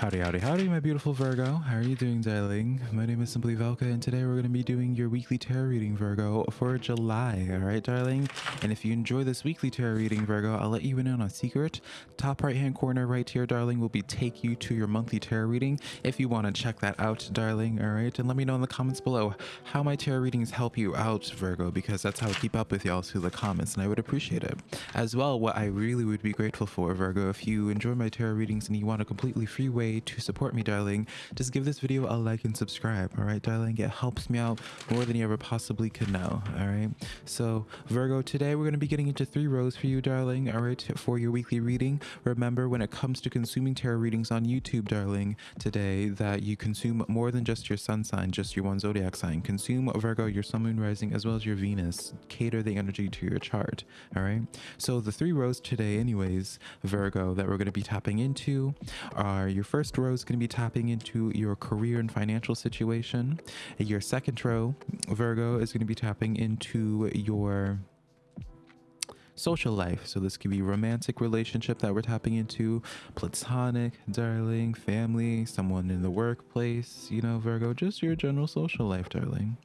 Howdy, howdy, howdy, my beautiful Virgo. How are you doing, darling? My name is Simply Velka, and today we're going to be doing your weekly tarot reading, Virgo, for July. All right, darling? And if you enjoy this weekly tarot reading, Virgo, I'll let you in on a secret. Top right-hand corner right here, darling, will be take you to your monthly tarot reading if you want to check that out, darling. All right? And let me know in the comments below how my tarot readings help you out, Virgo, because that's how I keep up with y'all through the comments, and I would appreciate it. As well, what I really would be grateful for, Virgo, if you enjoy my tarot readings and you want a completely free way to support me, darling, just give this video a like and subscribe. All right, darling? It helps me out more than you ever possibly could know. All right. So, Virgo, today we're going to be getting into three rows for you, darling. All right, for your weekly reading. Remember, when it comes to consuming tarot readings on YouTube, darling, today that you consume more than just your sun sign, just your one zodiac sign. Consume Virgo, your sun, moon, rising, as well as your Venus. Cater the energy to your chart. All right. So, the three rows today, anyways, Virgo, that we're going to be tapping into are your first row is going to be tapping into your career and financial situation. Your second row, Virgo, is going to be tapping into your social life. So this could be romantic relationship that we're tapping into, platonic, darling, family, someone in the workplace, you know, Virgo, just your general social life, darling.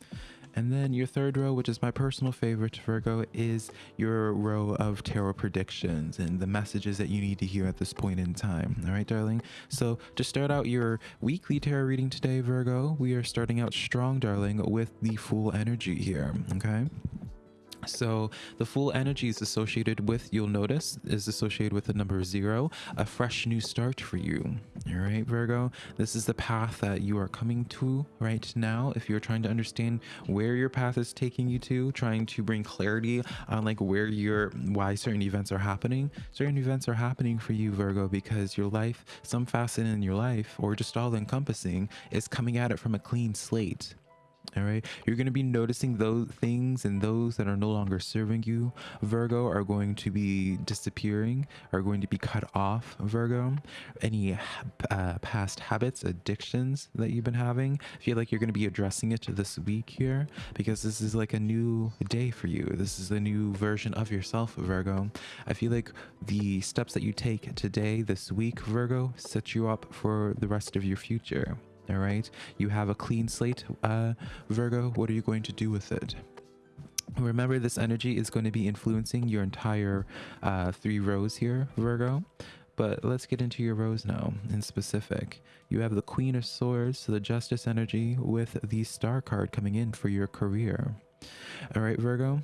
And then your third row, which is my personal favorite, Virgo, is your row of tarot predictions and the messages that you need to hear at this point in time. All right, darling? So to start out your weekly tarot reading today, Virgo, we are starting out strong, darling, with the Fool energy here. Okay. So the Fool energy is associated with, you'll notice, is associated with the number zero, a fresh new start for you. All right, Virgo, this is the path that you are coming to right now. If you're trying to understand where your path is taking you to, trying to bring clarity on like where you're, why certain events are happening, certain events are happening for you, Virgo, because your life, some facet in your life, or just all encompassing, is coming at it from a clean slate all right? You're going to be noticing those things and those that are no longer serving you virgo are going to be disappearing are going to be cut off virgo. Any uh, past habits addictions that you've been having feel like you're going to be addressing it this week here because this is like a new day for you. This is a new version of yourself virgo. I feel like the steps that you take today this week virgo set you up for the rest of your future all right? You have a clean slate uh virgo. What are you going to do with it? Remember this energy is going to be influencing your entire uh three rows here virgo. But let's get into your rows now in specific. You have the queen of swords so the justice energy with the star card coming in for your career. All right virgo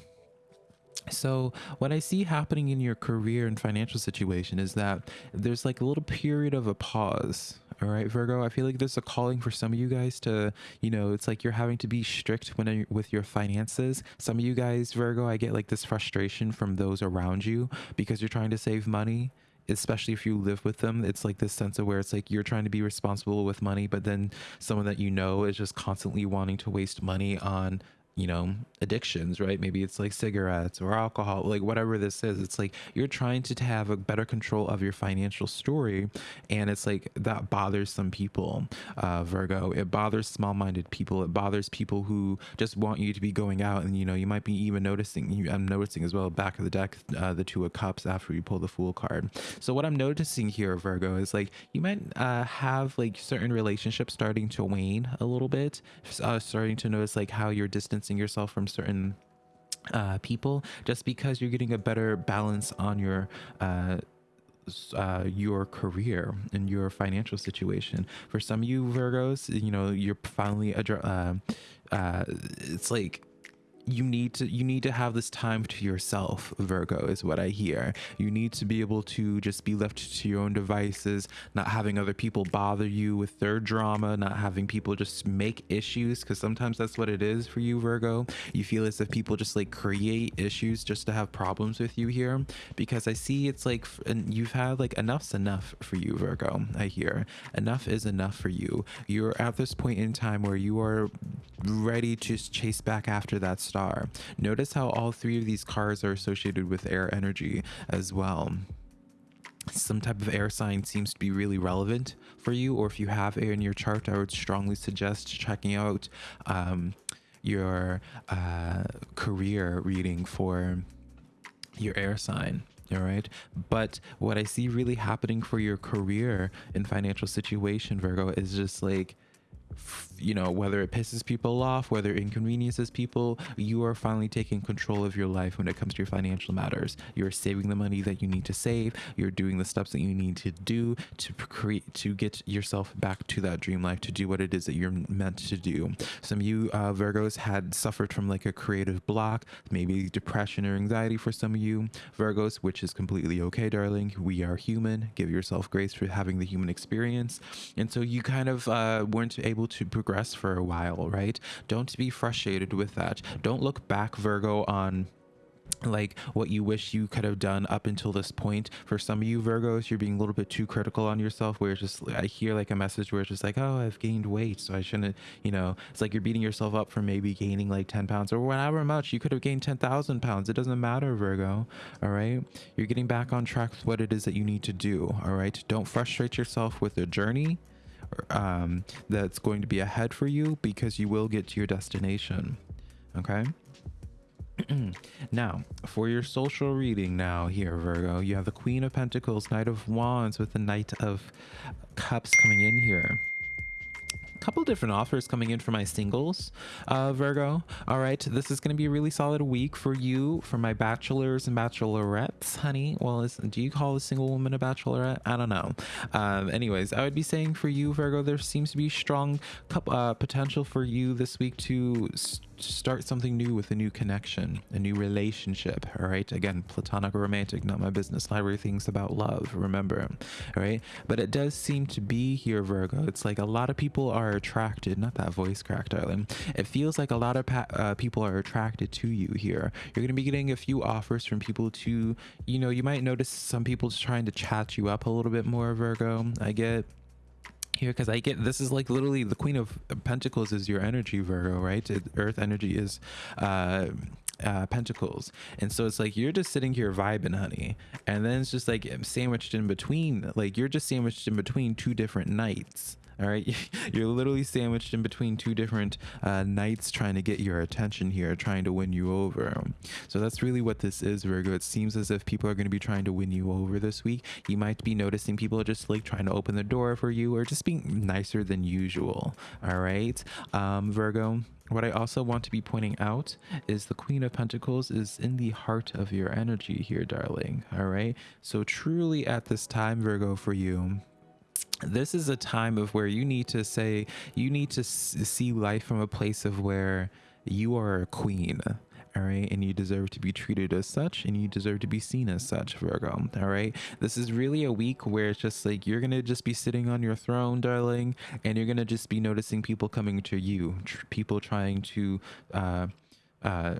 so what i see happening in your career and financial situation is that there's like a little period of a pause all right virgo? I feel like there's a calling for some of you guys to you know it's like you're having to be strict when with your finances. Some of you guys virgo i get like this frustration from those around you because you're trying to save money especially if you live with them. It's like this sense of where it's like you're trying to be responsible with money but then someone that you know is just constantly wanting to waste money on you know addictions right? Maybe it's like cigarettes or alcohol like whatever this is. It's like you're trying to have a better control of your financial story and it's like that bothers some people uh virgo. It bothers small-minded people. It bothers people who just want you to be going out and you know you might be even noticing you i'm noticing as well back of the deck uh, the two of cups after you pull the fool card. So what i'm noticing here virgo is like you might uh have like certain relationships starting to wane a little bit uh, starting to notice like how you're distant distancing yourself from certain uh, people just because you're getting a better balance on your uh, uh, your career and your financial situation. For some of you Virgos, you know, you're finally, uh, uh, it's like you need to you need to have this time to yourself virgo is what i hear. You need to be able to just be left to your own devices not having other people bother you with their drama not having people just make issues because sometimes that's what it is for you virgo. You feel as if people just like create issues just to have problems with you here. Because i see it's like and you've had like enough's enough for you virgo i hear. Enough is enough for you. You're at this point in time where you are ready to chase back after that star. Notice how all three of these cars are associated with air energy as well some type of air sign seems to be really relevant for you or if you have air in your chart i would strongly suggest checking out um, your uh, career reading for your air sign all right but what i see really happening for your career and financial situation virgo is just like you know, whether it pisses people off, whether it inconveniences people, you are finally taking control of your life when it comes to your financial matters. You're saving the money that you need to save. You're doing the steps that you need to do to create, to get yourself back to that dream life, to do what it is that you're meant to do. Some of you uh, Virgos had suffered from like a creative block, maybe depression or anxiety for some of you Virgos, which is completely okay, darling. We are human. Give yourself grace for having the human experience. And so you kind of uh, weren't able to progress for a while, right? Don't be frustrated with that. Don't look back, Virgo, on like what you wish you could have done up until this point. For some of you virgos you're being a little bit too critical on yourself where it's just i hear like a message where it's just like oh i've gained weight so i shouldn't you know? It's like you're beating yourself up for maybe gaining like 10 pounds or whatever much. You could have gained 10,000 pounds. It doesn't matter virgo all right? You're getting back on track with what it is that you need to do all right? Don't frustrate yourself with the journey um, that's going to be ahead for you because you will get to your destination. Okay. now, for your social reading now here, Virgo, you have the Queen of Pentacles, Knight of Wands with the Knight of Cups coming in here couple different offers coming in for my singles, uh, Virgo. All right, this is going to be a really solid week for you, for my bachelors and bachelorettes, honey. Well, do you call a single woman a bachelorette? I don't know. Um, anyways, I would be saying for you, Virgo, there seems to be strong uh, potential for you this week to start something new with a new connection, a new relationship. All right. Again, platonic or romantic, not my business. Library things about love, remember. All right. But it does seem to be here, Virgo. It's like a lot of people are attracted, not that voice crack, darling. It feels like a lot of uh, people are attracted to you here. You're going to be getting a few offers from people to, you know, you might notice some people trying to chat you up a little bit more, Virgo. I get here because I get this is like literally the Queen of Pentacles is your energy, Virgo, right? Earth energy is uh, uh, pentacles, and so it's like you're just sitting here vibing, honey, and then it's just like sandwiched in between, like you're just sandwiched in between two different knights all right? You're literally sandwiched in between two different uh, knights trying to get your attention here trying to win you over. So that's really what this is virgo. It seems as if people are going to be trying to win you over this week. You might be noticing people just like trying to open the door for you or just being nicer than usual. All right? Um, virgo what I also want to be pointing out is the Queen of Pentacles is in the heart of your energy here, darling. All right. So truly at this time, Virgo, for you, this is a time of where you need to say you need to see life from a place of where you are a queen all right? And you deserve to be treated as such and you deserve to be seen as such virgo all right? This is really a week where it's just like you're gonna just be sitting on your throne darling and you're gonna just be noticing people coming to you tr people trying to uh uh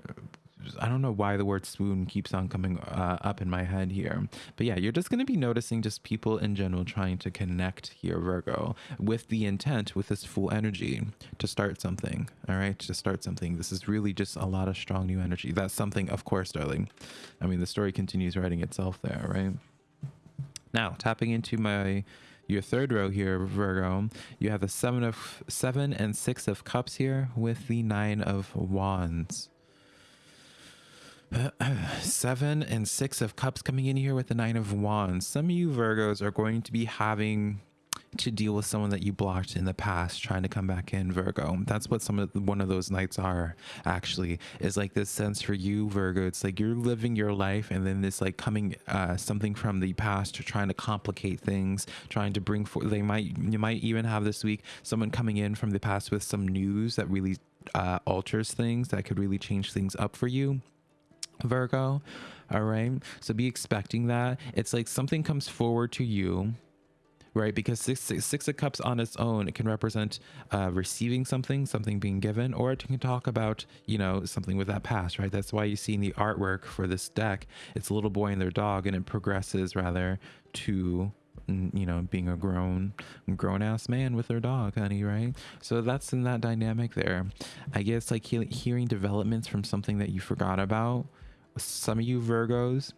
I don't know why the word swoon keeps on coming uh, up in my head here. But yeah, you're just going to be noticing just people in general trying to connect here, Virgo, with the intent, with this Fool energy to start something. All right, to start something. This is really just a lot of strong new energy. That's something, of course, darling. I mean, the story continues writing itself there, right? Now, tapping into my your third row here, Virgo, you have the seven of seven and six of cups here with the nine of wands. seven and six of cups coming in here with the nine of wands. Some of you Virgos are going to be having to deal with someone that you blocked in the past trying to come back in Virgo. That's what some of one of those knights are actually is like this sense for you Virgo. It's like you're living your life and then this like coming uh, something from the past trying to complicate things, trying to bring for they might you might even have this week someone coming in from the past with some news that really uh, alters things that could really change things up for you Virgo. All right. So be expecting that. It's like something comes forward to you, right? Because six, six, six of cups on its own, it can represent uh, receiving something, something being given, or it can talk about, you know, something with that past, right? That's why you see in the artwork for this deck, it's a little boy and their dog, and it progresses rather to you know being a grown grown ass man with their dog honey right so that's in that dynamic there i guess like he hearing developments from something that you forgot about some of you Virgos,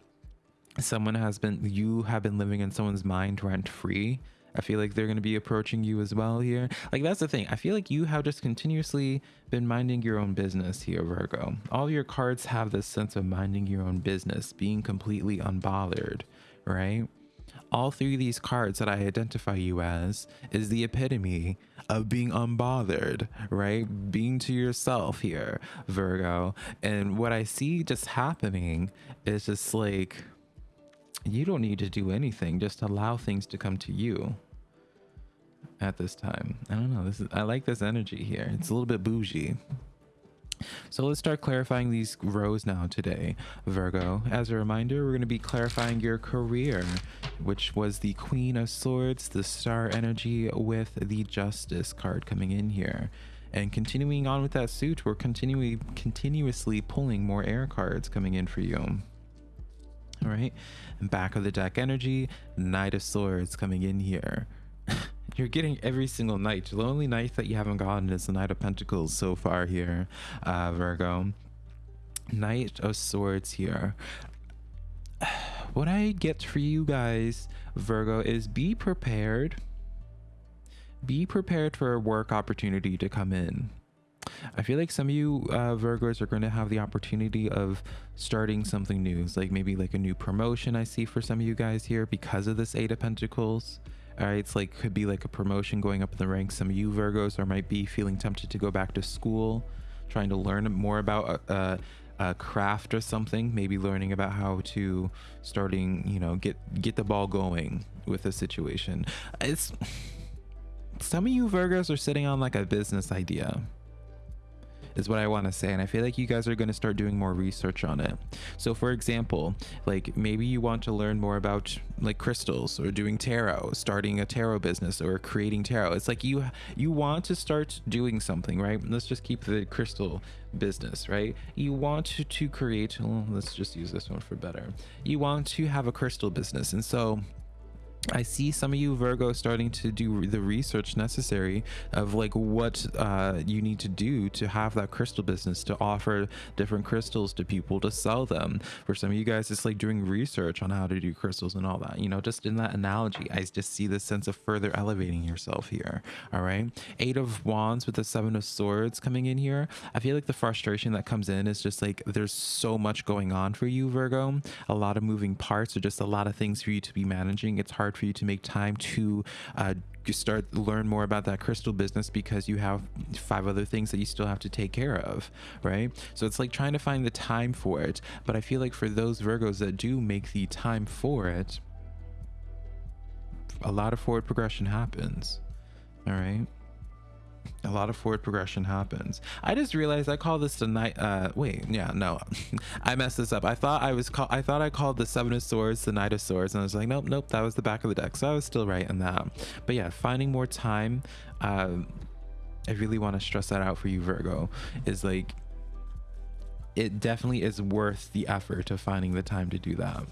someone has been, you have been living in someone's mind rent free I feel like they're going to be approaching you as well here. Like that's the thing. I feel like you have just continuously been minding your own business here, Virgo. All your cards have this sense of minding your own business, being completely unbothered, right? All three of these cards that I identify you as is the epitome of being unbothered, right? Being to yourself here, Virgo. And what I see just happening is just like you don't need to do anything, just allow things to come to you at this time. I don't know. This is I like this energy here. It's a little bit bougie. So let's start clarifying these rows now today, Virgo. As a reminder, we're going to be clarifying your career, which was the Queen of Swords, the Star Energy with the Justice card coming in here. And continuing on with that suit, we're continuing continuously pulling more air cards coming in for you. All right. Back of the deck energy, Knight of Swords coming in here. You're getting every single knight. The only knight that you haven't gotten is the Knight of Pentacles so far here, uh, Virgo. Knight of Swords here. What I get for you guys, Virgo, is be prepared. Be prepared for a work opportunity to come in. I feel like some of you uh, Virgos are going to have the opportunity of starting something new. It's like maybe like a new promotion I see for some of you guys here because of this Eight of Pentacles. Right, it's like could be like a promotion going up in the ranks. Some of you Virgos are might be feeling tempted to go back to school, trying to learn more about uh, a craft or something. Maybe learning about how to starting, you know, get get the ball going with a situation. It's some of you Virgos are sitting on like a business idea is what I want to say. And I feel like you guys are going to start doing more research on it. So for example, like maybe you want to learn more about like crystals or doing tarot, starting a tarot business or creating tarot. It's like you you want to start doing something, right? Let's just keep the crystal business, right? You want to, create, well, let's just use this one for better. You want to have a crystal business. And so I see some of you Virgo starting to do the research necessary of like what uh, you need to do to have that crystal business to offer different crystals to people to sell them. For some of you guys, it's like doing research on how to do crystals and all that. You know, just in that analogy, I just see the sense of further elevating yourself here. All right, Eight of Wands with the Seven of Swords coming in here. I feel like the frustration that comes in is just like there's so much going on for you, Virgo. A lot of moving parts, or just a lot of things for you to be managing. It's hard hard for you to make time to uh, start learn more about that crystal business because you have five other things that you still have to take care of right? So it's like trying to find the time for it. But i feel like for those virgos that do make the time for it a lot of forward progression happens. All right a lot of forward progression happens. I just realized I call this the knight. Uh, wait, yeah, no, I messed this up. I thought I was call. I thought I called the seven of swords the knight of swords, and I was like, nope, nope, that was the back of the deck. So I was still right in that. But yeah, finding more time. Um, I really want to stress that out for you, Virgo. Is like, it definitely is worth the effort of finding the time to do that.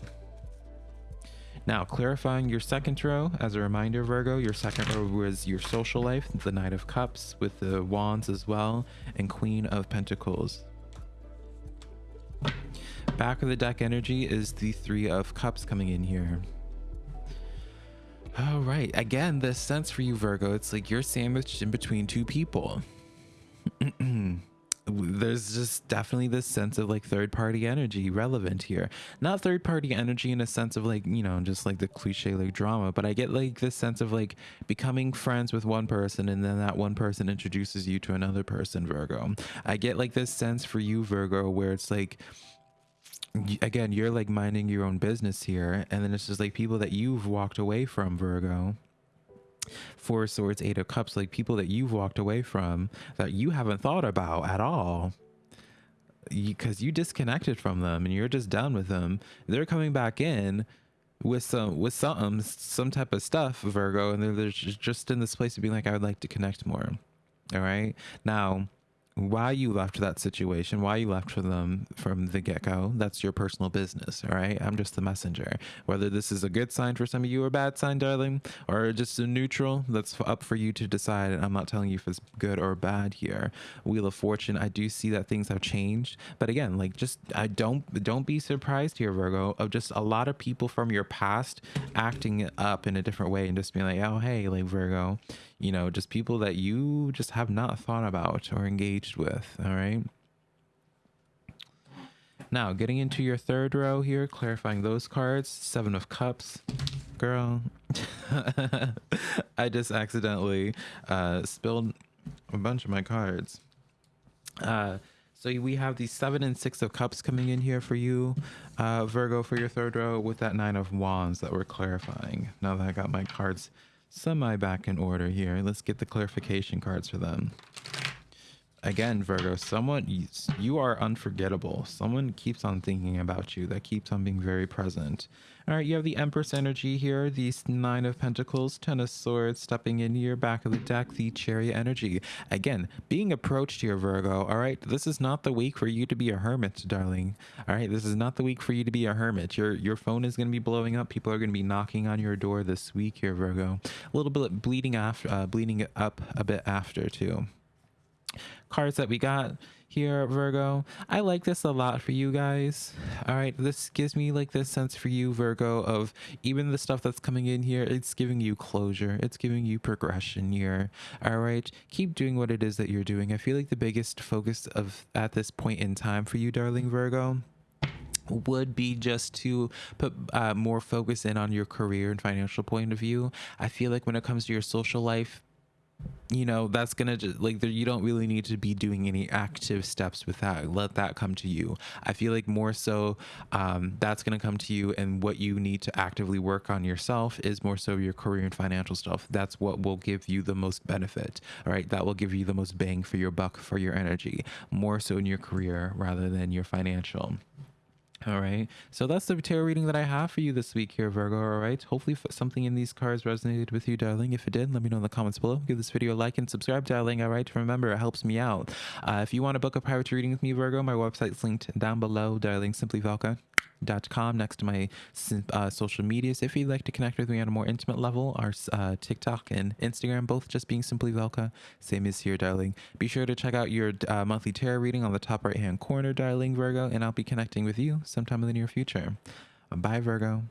Now, clarifying your second row, as a reminder, Virgo, your second row was your social life, the Knight of Cups with the Wands as well, and Queen of Pentacles. Back of the deck energy is the Three of Cups coming in here. All right, again, this sense for you, Virgo, it's like you're sandwiched in between two people. there's just definitely this sense of like third party energy relevant here. Not third party energy in a sense of like, you know, just like the cliche like drama, but I get like this sense of like becoming friends with one person and then that one person introduces you to another person, Virgo. I get like this sense for you, Virgo, where it's like, again, you're like minding your own business here. And then it's just like people that you've walked away from, Virgo Four Swords, Eight of Cups, like people that you've walked away from that you haven't thought about at all because you, you disconnected from them and you're just done with them. They're coming back in with some with some some type of stuff, Virgo, and they're, they're just in this place of being like, I would like to connect more. All right. Now, why you left that situation, why you left for them from the get go, that's your personal business. All right. I'm just the messenger. Whether this is a good sign for some of you or a bad sign, darling, or just a neutral, that's up for you to decide. I'm not telling you if it's good or bad here. Wheel of Fortune, I do see that things have changed. But again, like just I don't don't be surprised here, Virgo, of just a lot of people from your past acting up in a different way and just being like, oh hey, like Virgo, you know, just people that you just have not thought about or engaged with. All right. Now, getting into your third row here, clarifying those cards. Seven of Cups. Girl, I just accidentally uh, spilled a bunch of my cards. Uh, so we have the seven and six of cups coming in here for you, uh, Virgo, for your third row with that nine of wands that we're clarifying. Now that I got my cards semi back in order here. Let's get the clarification cards for them. Again, Virgo, someone you are unforgettable. Someone keeps on thinking about you. That keeps on being very present. All right, you have the Empress energy here, the Nine of Pentacles, Ten of Swords, stepping in here, back of the deck, the Chariot energy. Again, being approached here, Virgo. All right, this is not the week for you to be a hermit, darling. All right, this is not the week for you to be a hermit. Your your phone is going to be blowing up. People are going to be knocking on your door this week here, Virgo. A little bit bleeding after, uh, bleeding up a bit after too cards that we got here virgo. I like this a lot for you guys. All right this gives me like this sense for you virgo of even the stuff that's coming in here it's giving you closure. It's giving you progression here. All right keep doing what it is that you're doing. I feel like the biggest focus of at this point in time for you darling virgo would be just to put uh, more focus in on your career and financial point of view. I feel like when it comes to your social life, you know that's gonna just like you don't really need to be doing any active steps with that. Let that come to you. I feel like more so um, that's gonna come to you and what you need to actively work on yourself is more so your career and financial stuff. That's what will give you the most benefit all right? That will give you the most bang for your buck for your energy more so in your career rather than your financial all right. So that's the tarot reading that I have for you this week here, Virgo. All right. Hopefully something in these cards resonated with you, darling. If it did, let me know in the comments below. Give this video a like and subscribe, darling. All right. Remember, it helps me out. Uh, if you want to book a private reading with me, Virgo, my website's linked down below, darling. Simply Velka com next to my uh, social medias. If you'd like to connect with me on a more intimate level, our uh, TikTok and Instagram, both just being simply Velka. Same as here, darling. Be sure to check out your uh, monthly tarot reading on the top right hand corner, darling Virgo, and I'll be connecting with you sometime in the near future. Bye, Virgo.